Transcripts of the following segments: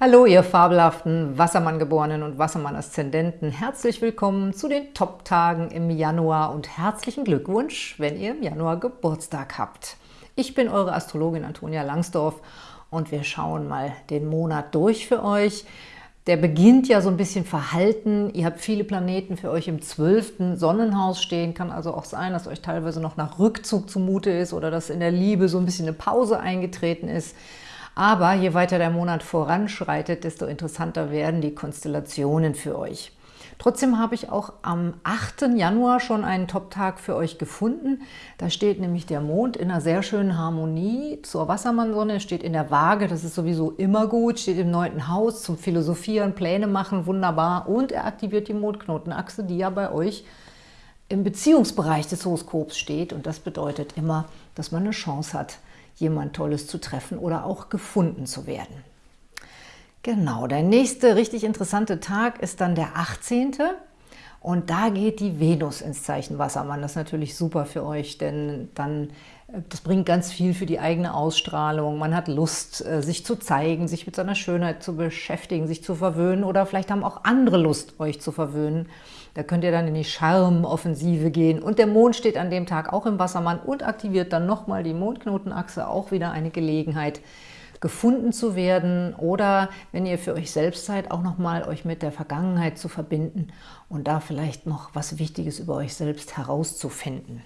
Hallo, ihr fabelhaften Wassermann-Geborenen und Wassermann-Aszendenten. Herzlich willkommen zu den Top-Tagen im Januar und herzlichen Glückwunsch, wenn ihr im Januar Geburtstag habt. Ich bin eure Astrologin Antonia Langsdorf und wir schauen mal den Monat durch für euch. Der beginnt ja so ein bisschen verhalten. Ihr habt viele Planeten für euch im zwölften Sonnenhaus stehen. Kann also auch sein, dass euch teilweise noch nach Rückzug zumute ist oder dass in der Liebe so ein bisschen eine Pause eingetreten ist. Aber je weiter der Monat voranschreitet, desto interessanter werden die Konstellationen für euch. Trotzdem habe ich auch am 8. Januar schon einen Top-Tag für euch gefunden. Da steht nämlich der Mond in einer sehr schönen Harmonie zur Wassermannsonne, steht in der Waage, das ist sowieso immer gut, steht im neunten Haus zum Philosophieren, Pläne machen, wunderbar. Und er aktiviert die Mondknotenachse, die ja bei euch im Beziehungsbereich des Horoskops steht. Und das bedeutet immer, dass man eine Chance hat, jemand Tolles zu treffen oder auch gefunden zu werden. Genau, der nächste richtig interessante Tag ist dann der 18. Und da geht die Venus ins Zeichen Wassermann. Das ist natürlich super für euch, denn dann äh, das bringt ganz viel für die eigene Ausstrahlung. Man hat Lust, äh, sich zu zeigen, sich mit seiner Schönheit zu beschäftigen, sich zu verwöhnen oder vielleicht haben auch andere Lust, euch zu verwöhnen. Da könnt ihr dann in die Charmoffensive gehen. Und der Mond steht an dem Tag auch im Wassermann und aktiviert dann nochmal die Mondknotenachse, auch wieder eine Gelegenheit, gefunden zu werden oder, wenn ihr für euch selbst seid, auch nochmal euch mit der Vergangenheit zu verbinden und da vielleicht noch was Wichtiges über euch selbst herauszufinden.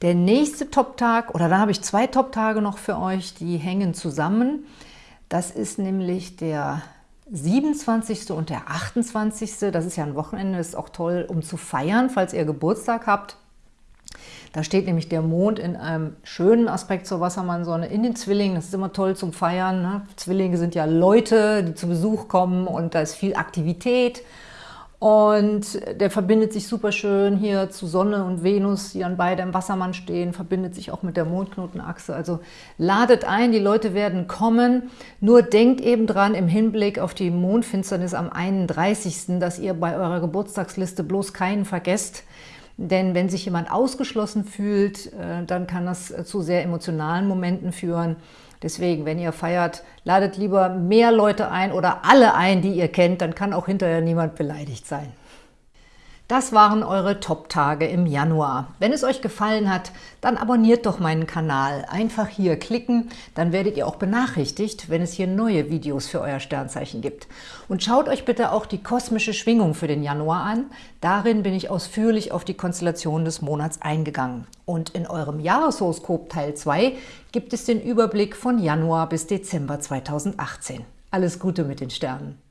Der nächste Top-Tag, oder da habe ich zwei Top-Tage noch für euch, die hängen zusammen. Das ist nämlich der 27. und der 28. Das ist ja ein Wochenende, ist auch toll, um zu feiern, falls ihr Geburtstag habt. Da steht nämlich der Mond in einem schönen Aspekt zur Wassermannsonne in den Zwillingen. Das ist immer toll zum Feiern. Ne? Zwillinge sind ja Leute, die zu Besuch kommen und da ist viel Aktivität. Und der verbindet sich super schön hier zu Sonne und Venus, die dann beide im Wassermann stehen, verbindet sich auch mit der Mondknotenachse. Also ladet ein, die Leute werden kommen. Nur denkt eben dran im Hinblick auf die Mondfinsternis am 31., dass ihr bei eurer Geburtstagsliste bloß keinen vergesst, denn wenn sich jemand ausgeschlossen fühlt, äh, dann kann das zu sehr emotionalen Momenten führen. Deswegen, wenn ihr feiert, ladet lieber mehr Leute ein oder alle ein, die ihr kennt, dann kann auch hinterher niemand beleidigt sein. Das waren eure Top-Tage im Januar. Wenn es euch gefallen hat, dann abonniert doch meinen Kanal. Einfach hier klicken, dann werdet ihr auch benachrichtigt, wenn es hier neue Videos für euer Sternzeichen gibt. Und schaut euch bitte auch die kosmische Schwingung für den Januar an. Darin bin ich ausführlich auf die Konstellation des Monats eingegangen. Und in eurem Jahreshoroskop Teil 2 gibt es den Überblick von Januar bis Dezember 2018. Alles Gute mit den Sternen!